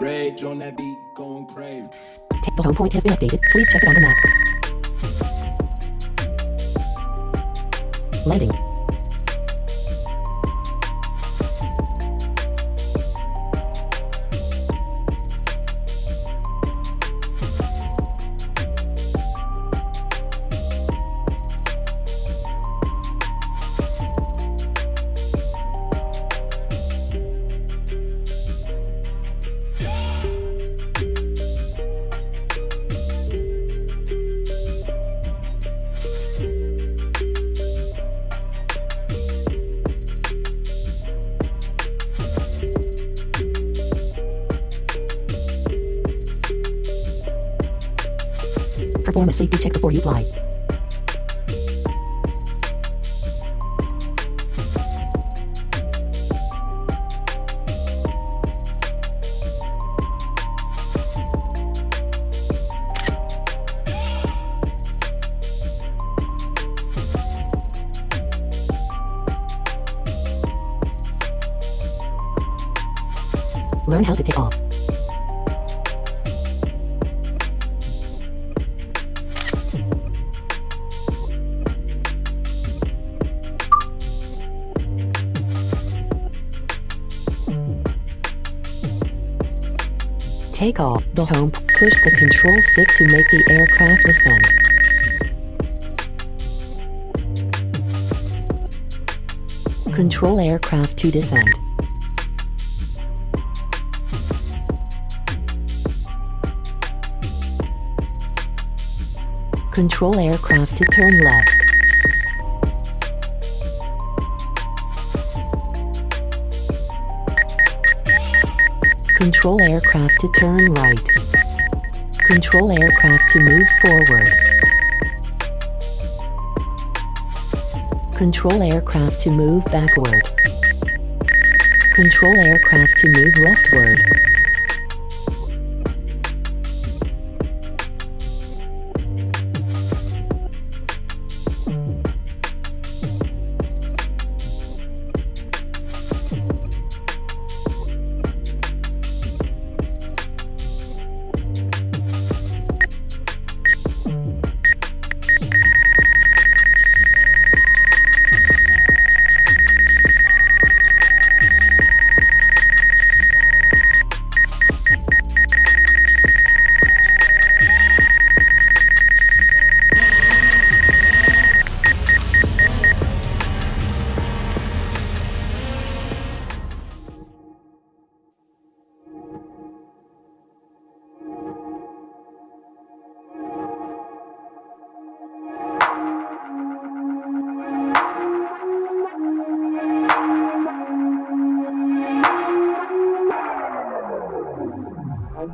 Rage on that beat, going crazy. The home point has been updated. Please check it on the map. Landing. Perform a safety check before you fly. Learn how to take off. Take off the home. Push the control stick to make the aircraft descend. Control aircraft to descend. Control aircraft to turn left. Control aircraft to turn right. Control aircraft to move forward. Control aircraft to move backward. Control aircraft to move leftward.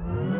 Mm-hmm.